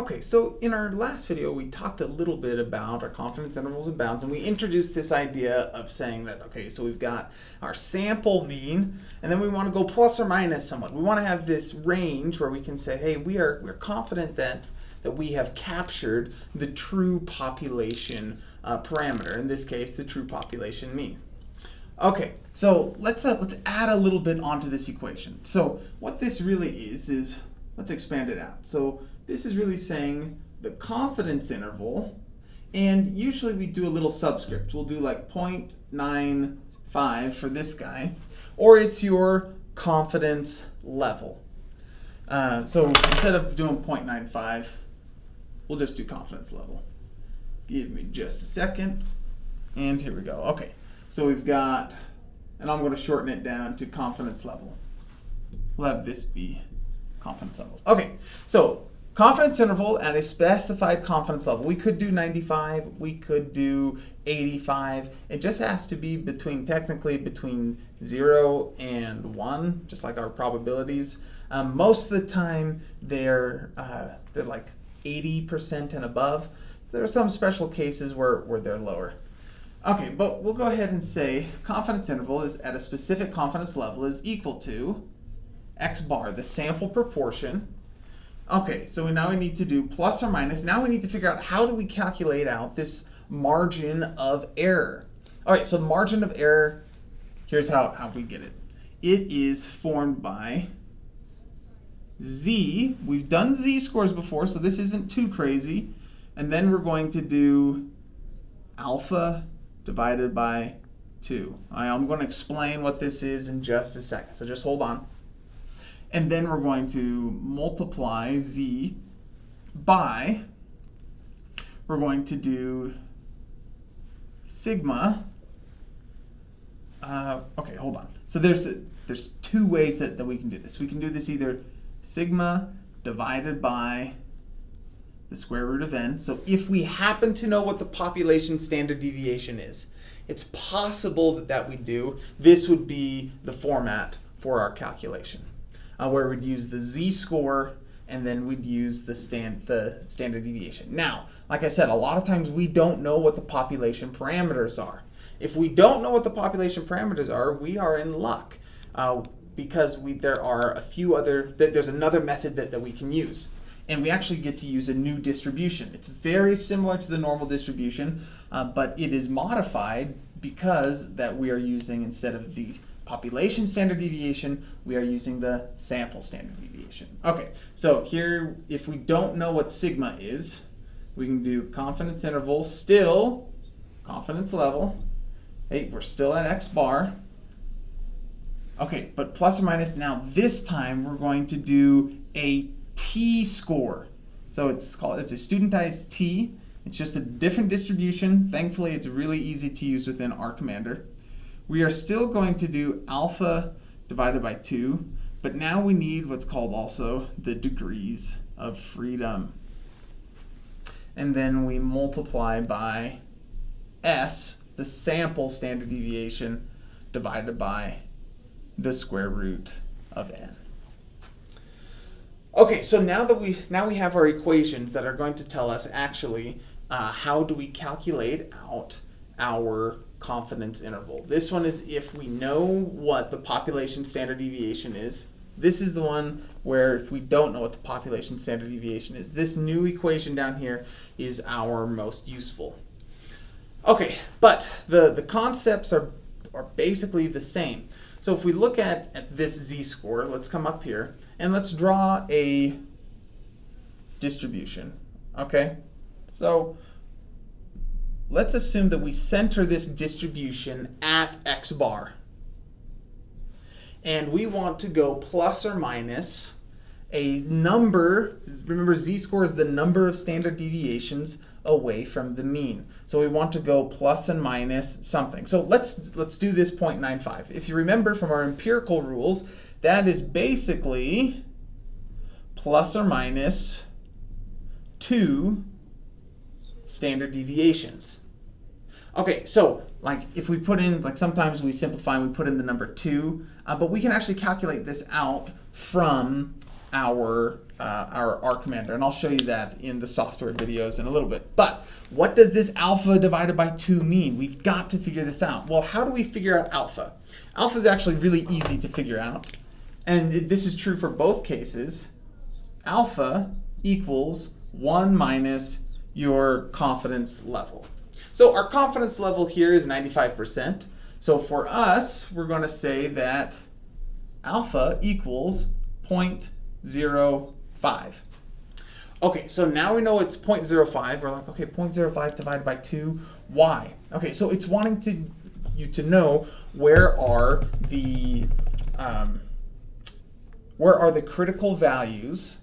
Okay, so in our last video, we talked a little bit about our confidence intervals and bounds, and we introduced this idea of saying that, okay, so we've got our sample mean, and then we want to go plus or minus somewhat. We want to have this range where we can say, hey, we are we're confident that that we have captured the true population uh, parameter, in this case, the true population mean. Okay, so let's uh, let's add a little bit onto this equation. So what this really is is let's expand it out. So this is really saying the confidence interval, and usually we do a little subscript. We'll do like 0.95 for this guy, or it's your confidence level. Uh, so instead of doing 0.95, we'll just do confidence level. Give me just a second, and here we go. Okay, so we've got, and I'm going to shorten it down to confidence level. We'll have this be confidence level. Okay, so confidence interval at a specified confidence level. We could do 95, we could do 85. It just has to be between, technically between 0 and 1, just like our probabilities. Um, most of the time, they're, uh, they're like 80% and above. There are some special cases where, where they're lower. Okay, but we'll go ahead and say confidence interval is at a specific confidence level is equal to x bar, the sample proportion, Okay, so we now we need to do plus or minus. Now we need to figure out how do we calculate out this margin of error. All right, so the margin of error, here's how, how we get it. It is formed by z. We've done z-scores before, so this isn't too crazy. And then we're going to do alpha divided by 2. Right, I'm going to explain what this is in just a second, so just hold on. And then we're going to multiply z by, we're going to do sigma. Uh, okay, hold on. So there's there's two ways that, that we can do this. We can do this either sigma divided by the square root of n. So if we happen to know what the population standard deviation is, it's possible that that we do. This would be the format for our calculation uh, where we'd use the z-score and then we'd use the, stand, the standard deviation. Now, like I said, a lot of times we don't know what the population parameters are. If we don't know what the population parameters are, we are in luck uh, because we, there are a few other, there's another method that, that we can use. And we actually get to use a new distribution. It's very similar to the normal distribution, uh, but it is modified because that we are using, instead of these population standard deviation, we are using the sample standard deviation. Okay, so here, if we don't know what sigma is, we can do confidence interval, still confidence level. Hey, we're still at x bar. Okay, but plus or minus, now this time we're going to do a t-score. So it's called, it's a studentized t. It's just a different distribution. Thankfully, it's really easy to use within R Commander. We are still going to do alpha divided by 2, but now we need what's called also the degrees of freedom. And then we multiply by s, the sample standard deviation, divided by the square root of n. Okay, so now that we now we have our equations that are going to tell us actually uh, how do we calculate out our confidence interval. This one is if we know what the population standard deviation is. This is the one where if we don't know what the population standard deviation is, this new equation down here is our most useful. Okay, but the, the concepts are, are basically the same. So if we look at, at this z-score, let's come up here, and let's draw a distribution. Okay, so let's assume that we center this distribution at x bar. And we want to go plus or minus a number, remember z-score is the number of standard deviations away from the mean. So we want to go plus and minus something. So let's let's do this 0.95. If you remember from our empirical rules, that is basically plus or minus 2 standard deviations. Okay, so like if we put in, like sometimes we simplify and we put in the number 2, uh, but we can actually calculate this out from our uh, our R commander, and I'll show you that in the software videos in a little bit. But what does this alpha divided by 2 mean? We've got to figure this out. Well, how do we figure out alpha? Alpha is actually really easy to figure out, and this is true for both cases. Alpha equals 1 minus your confidence level. So our confidence level here is 95%. So for us, we're going to say that alpha equals 0.05. Okay, so now we know it's 0.05. We're like, okay, 0.05 divided by 2. Why? Okay, so it's wanting to you to know where are the um, where are the critical values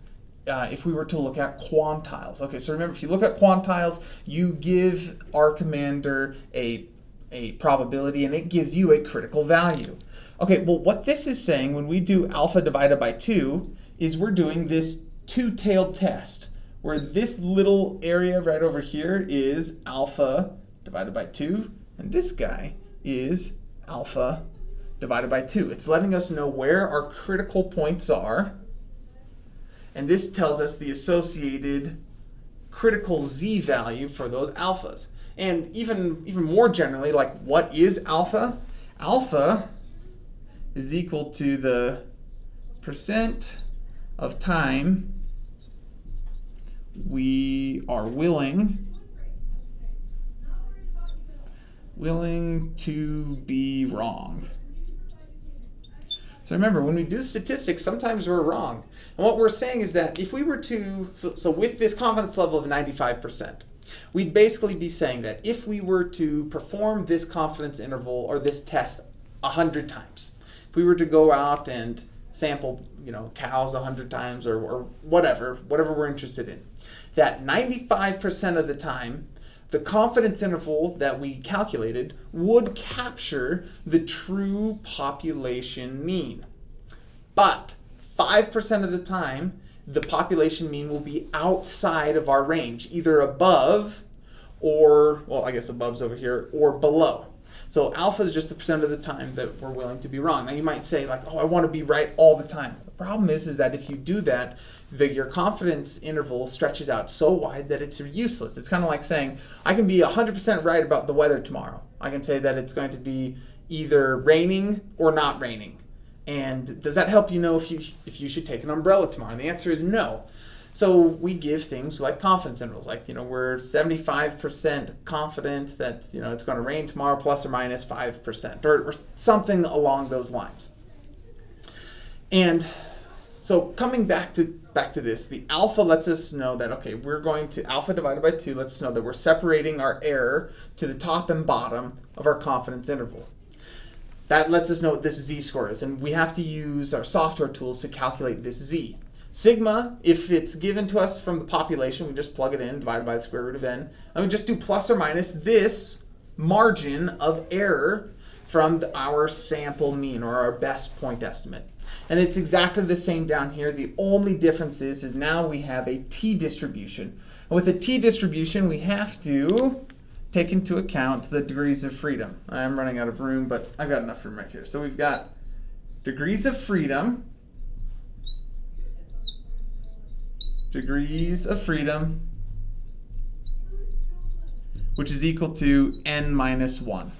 uh, if we were to look at quantiles. Okay, so remember, if you look at quantiles, you give R Commander a, a probability and it gives you a critical value. Okay, well, what this is saying when we do alpha divided by 2 is we're doing this two-tailed test where this little area right over here is alpha divided by 2 and this guy is alpha divided by 2. It's letting us know where our critical points are and this tells us the associated critical z value for those alphas. And even, even more generally, like what is alpha? Alpha is equal to the percent of time we are willing willing to be wrong. So remember, when we do statistics, sometimes we're wrong. And what we're saying is that if we were to, so, so with this confidence level of 95%, we'd basically be saying that if we were to perform this confidence interval or this test 100 times, if we were to go out and sample, you know, cows 100 times or, or whatever, whatever we're interested in, that 95% of the time the confidence interval that we calculated would capture the true population mean. But 5% of the time, the population mean will be outside of our range, either above or, well, I guess above's over here, or below. So alpha is just the percent of the time that we're willing to be wrong. Now you might say like, oh, I want to be right all the time. The problem is, is that if you do that, the, your confidence interval stretches out so wide that it's useless. It's kind of like saying, I can be 100% right about the weather tomorrow. I can say that it's going to be either raining or not raining. And does that help you know if you, if you should take an umbrella tomorrow? And the answer is no. So we give things like confidence intervals, like, you know, we're 75% confident that, you know, it's going to rain tomorrow plus or minus 5%, or, or something along those lines. And so coming back to back to this, the alpha lets us know that, okay, we're going to, alpha divided by 2 lets us know that we're separating our error to the top and bottom of our confidence interval. That lets us know what this z-score is, and we have to use our software tools to calculate this z. Sigma, if it's given to us from the population, we just plug it in, divided by the square root of n, and we just do plus or minus this margin of error from our sample mean, or our best point estimate. And it's exactly the same down here. The only difference is, is now we have a t-distribution. And with a t-distribution, we have to take into account the degrees of freedom. I'm running out of room, but I've got enough room right here. So we've got degrees of freedom, degrees of freedom, which is equal to n minus 1.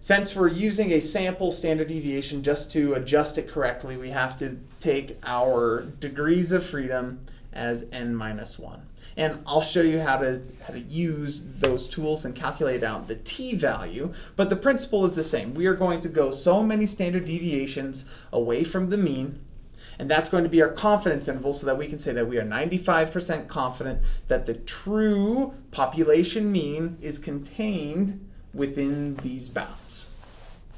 Since we're using a sample standard deviation just to adjust it correctly, we have to take our degrees of freedom as n minus 1. And I'll show you how to, how to use those tools and calculate out the t-value, but the principle is the same. We are going to go so many standard deviations away from the mean and that's going to be our confidence interval so that we can say that we are 95% confident that the true population mean is contained within these bounds.